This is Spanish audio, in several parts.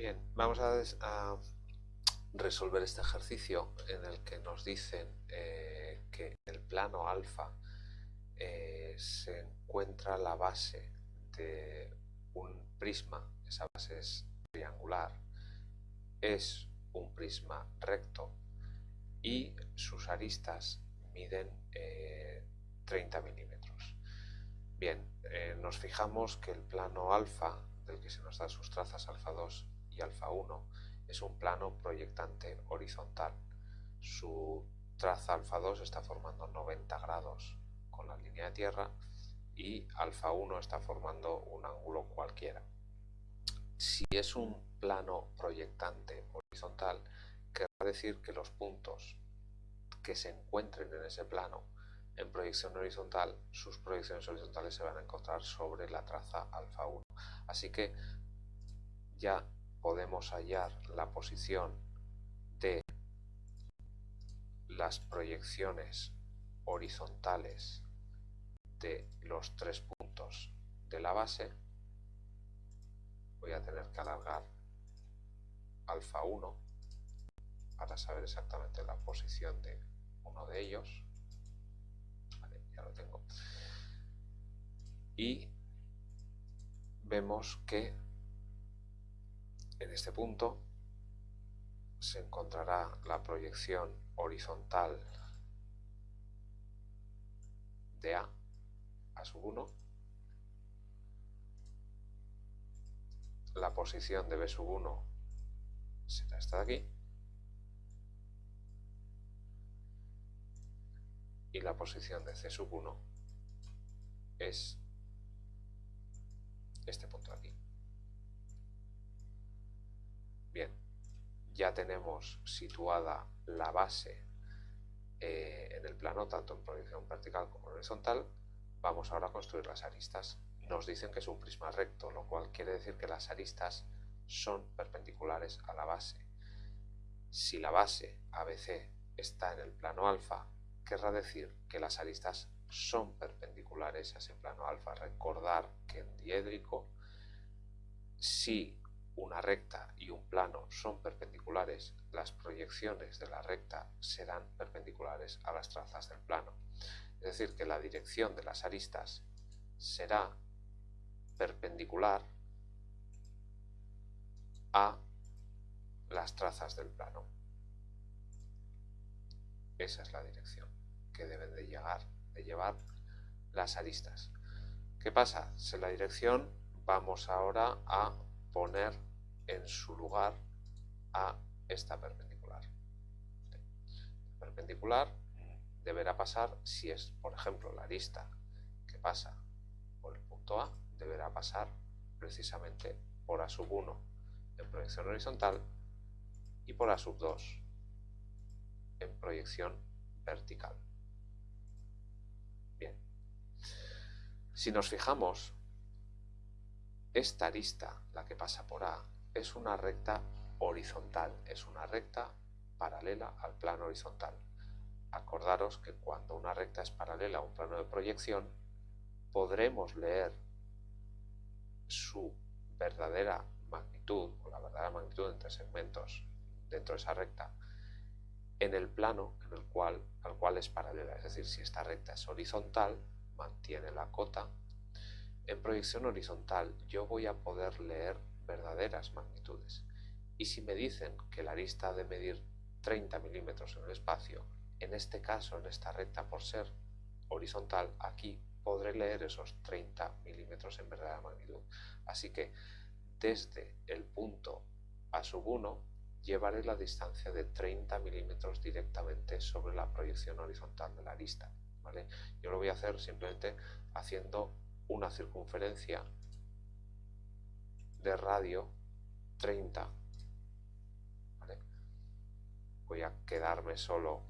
Bien, vamos a, resolver este ejercicio en el que nos dicen eh, que en el plano alfa eh, se encuentra la base de un prisma, esa base es triangular, es un prisma recto y sus aristas miden 30 eh, milímetros. Bien, nos fijamos que el plano alfa, del que se nos dan sus trazas alfa 2 alfa 1 es un plano proyectante horizontal. Su traza alfa 2 está formando 90 grados con la línea de tierra y alfa 1 está formando un ángulo cualquiera. Si es un plano proyectante horizontal, querrá decir que los puntos que se encuentren en ese plano en proyección horizontal, sus proyecciones horizontales se van a encontrar sobre la traza alfa 1. Así que ya podemos hallar la posición de las proyecciones horizontales de los tres puntos de la base. Voy a tener que alargar alfa 1 para saber exactamente la posición de uno de ellos. ya lo tengo. Y vemos que en este punto se encontrará la proyección horizontal de A a sub 1, la posición de B sub 1 será esta de aquí, y la posición de C sub 1 es este punto de aquí. Ya tenemos situada la base eh, en el plano, tanto en proyección vertical como horizontal. Vamos ahora a construir las aristas. Nos dicen que es un prisma recto, lo cual quiere decir que las aristas son perpendiculares a la base. Si la base ABC está en el plano alfa, querrá decir que las aristas son perpendiculares a ese plano alfa. Recordar que en diédrico, si una recta y un plano son perpendiculares, las proyecciones de la recta serán perpendiculares a las trazas del plano. Es decir, que la dirección de las aristas será perpendicular a las trazas del plano. Esa es la dirección que deben de, llegar, de llevar las aristas. ¿Qué pasa? Si la dirección vamos ahora a poner en su lugar a esta perpendicular. perpendicular deberá pasar, si es, por ejemplo, la arista que pasa por el punto A, deberá pasar precisamente por A sub 1 en proyección horizontal y por A sub 2 en proyección vertical. Bien. Si nos fijamos, esta arista, la que pasa por A, es una recta horizontal, es una recta paralela al plano horizontal. Acordaros que cuando una recta es paralela a un plano de proyección, podremos leer su verdadera magnitud, o la verdadera magnitud entre segmentos dentro de esa recta, en el plano en el cual, al cual es paralela. Es decir, si esta recta es horizontal, mantiene la cota. En proyección horizontal yo voy a poder leer verdaderas magnitudes. Y si me dicen que la arista ha de medir 30 milímetros en el espacio, en este caso, en esta recta, por ser horizontal, aquí podré leer esos 30 milímetros en verdadera magnitud. Así que desde el punto a sub 1 llevaré la distancia de 30 milímetros directamente sobre la proyección horizontal de la arista. ¿vale? Yo lo voy a hacer simplemente haciendo una circunferencia de radio 30. Voy a quedarme solo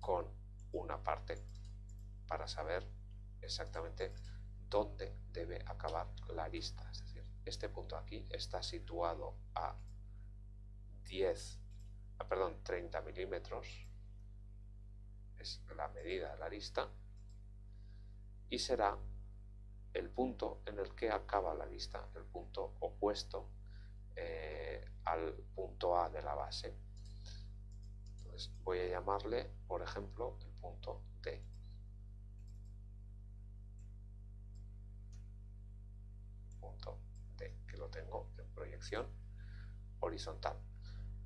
con una parte para saber exactamente dónde debe acabar la arista. Es decir, este punto aquí está situado a 10, ah, perdón, 30 milímetros, es la medida de la arista, y será el punto en el que acaba la lista, el punto opuesto eh, al punto A de la base. Entonces voy a llamarle, por ejemplo, el punto D. Punto D, que lo tengo en proyección horizontal.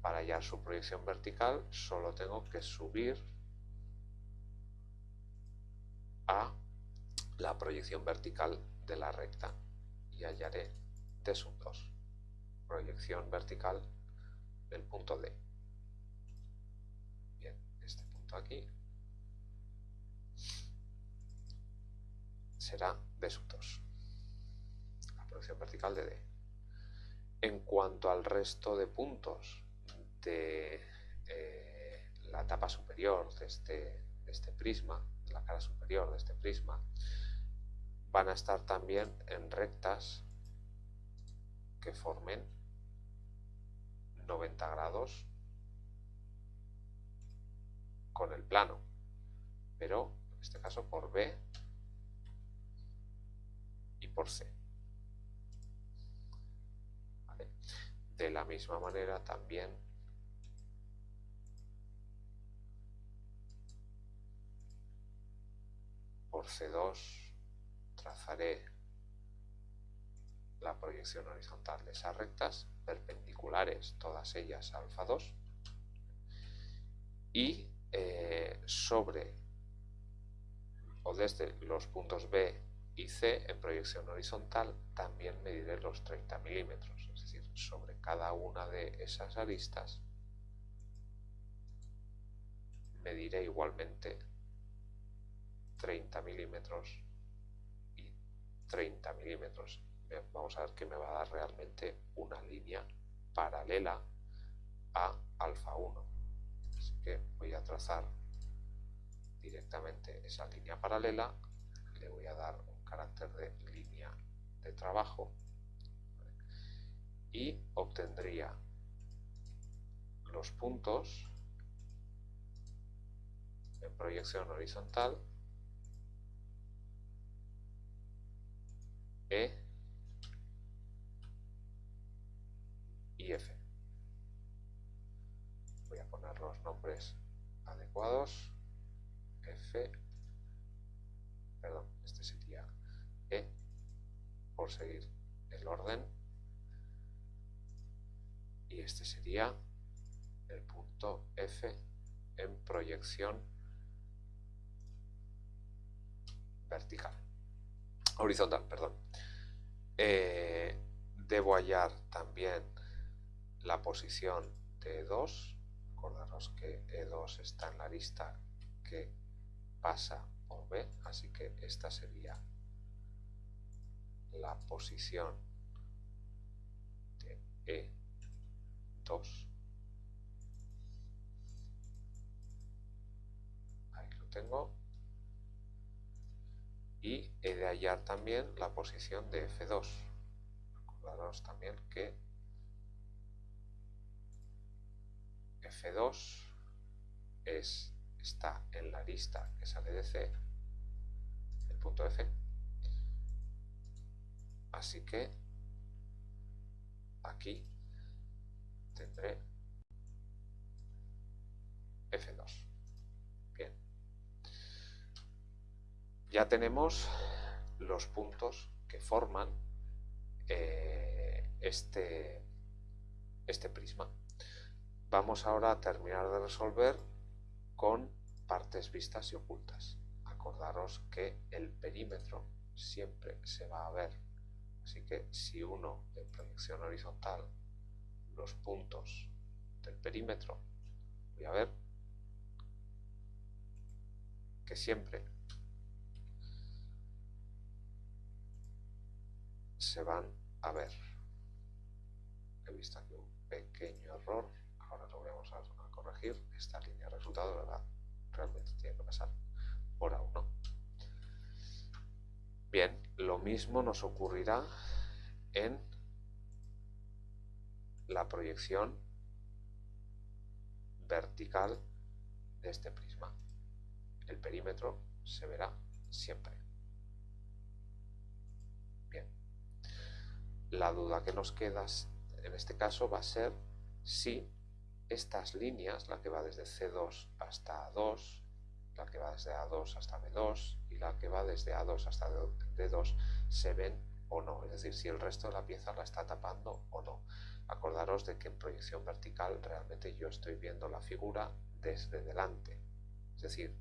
Para hallar su proyección vertical solo tengo que subir a la proyección vertical de la recta y hallaré D sub 2, proyección vertical del punto D. Bien, este punto aquí será D sub 2, la proyección vertical de D. En cuanto al resto de puntos de eh, la tapa superior de este, de este prisma, la cara superior de este prisma, van a estar también en rectas que formen 90 grados con el plano, pero en este caso por B y por C. De la misma manera también por C2 trazaré la proyección horizontal de esas rectas, perpendiculares, todas ellas alfa 2, y eh, sobre o desde los puntos B y C en proyección horizontal también mediré los 30 milímetros, es decir, sobre cada una de esas aristas mediré igualmente 30 milímetros 30 milímetros. Vamos a ver que me va a dar realmente una línea paralela a alfa 1. Así que voy a trazar directamente esa línea paralela, le voy a dar un carácter de línea de trabajo y obtendría los puntos en proyección horizontal E y F. Voy a poner los nombres adecuados. F, perdón, este sería E, por seguir el orden. Y este sería el punto F en proyección vertical horizontal, perdón. Eh, debo hallar también la posición de E2. Acordaros que E2 está en la lista que pasa por B, así que esta sería la posición de E2. Ahí lo tengo y he de hallar también la posición de F2. Acordaros también que F2 es, está en la lista que sale de C, el punto F. Así que aquí tendré ya tenemos los puntos que forman eh, este, este prisma. Vamos ahora a terminar de resolver con partes vistas y ocultas. Acordaros que el perímetro siempre se va a ver. Así que si uno en proyección horizontal los puntos del perímetro, voy a ver que siempre se van a ver. He visto aquí un pequeño error, ahora lo vamos a, corregir. Esta línea de resultado ¿verdad? realmente tiene que pasar por A1. Bien, lo mismo nos ocurrirá en la proyección vertical de este prisma. El perímetro se verá siempre. La duda que nos queda en este caso va a ser si estas líneas, la que va desde C2 hasta A2, la que va desde A2 hasta B2 y la que va desde A2 hasta D2 se ven o no, es decir, si el resto de la pieza la está tapando o no. Acordaros de que en proyección vertical realmente yo estoy viendo la figura desde delante, es decir,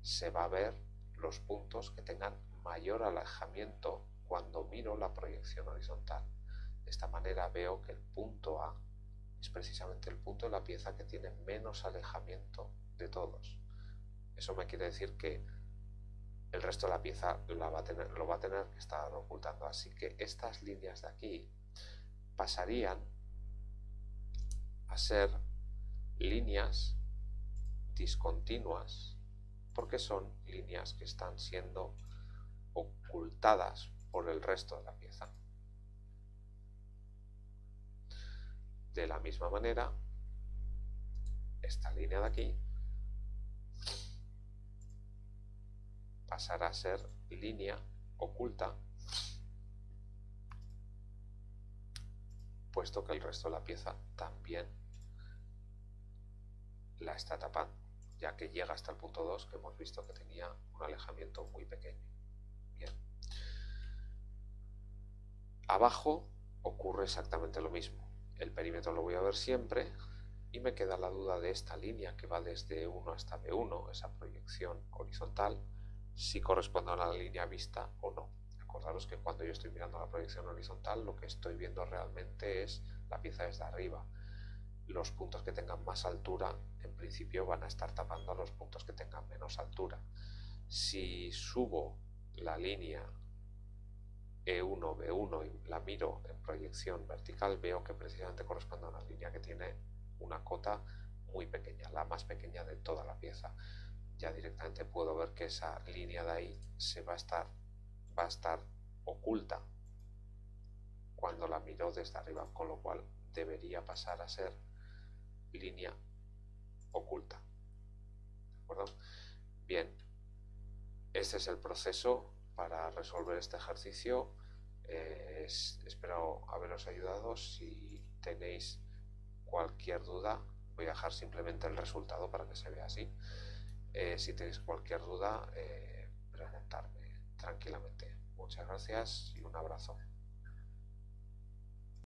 se va a ver los puntos que tengan mayor alejamiento cuando miro la proyección horizontal. De esta manera veo que el punto A es precisamente el punto de la pieza que tiene menos alejamiento de todos. Eso me quiere decir que el resto de la pieza lo va a tener que estar ocultando. Así que estas líneas de aquí pasarían a ser líneas discontinuas porque son líneas que están siendo ocultadas por el resto de la pieza. De la misma manera, esta línea de aquí pasará a ser línea oculta puesto que el resto de la pieza también la está tapando, ya que llega hasta el punto 2 que hemos visto que tenía un alejamiento muy pequeño. Abajo ocurre exactamente lo mismo. El perímetro lo voy a ver siempre y me queda la duda de esta línea que va desde 1 hasta B1, esa proyección horizontal, si corresponde a la línea vista o no. Acordaros que cuando yo estoy mirando la proyección horizontal lo que estoy viendo realmente es la pieza desde arriba. Los puntos que tengan más altura en principio van a estar tapando a los puntos que tengan menos altura. Si subo la línea E1, B1 y la miro en proyección vertical veo que precisamente corresponde a una línea que tiene una cota muy pequeña, la más pequeña de toda la pieza ya directamente puedo ver que esa línea de ahí se va a estar, va a estar oculta cuando la miro desde arriba, con lo cual debería pasar a ser línea oculta. ¿De acuerdo? Bien, este es el proceso para resolver este ejercicio. Eh, espero haberos ayudado. Si tenéis cualquier duda, voy a dejar simplemente el resultado para que se vea así. Eh, si tenéis cualquier duda, eh, preguntarme tranquilamente. Muchas gracias y un abrazo.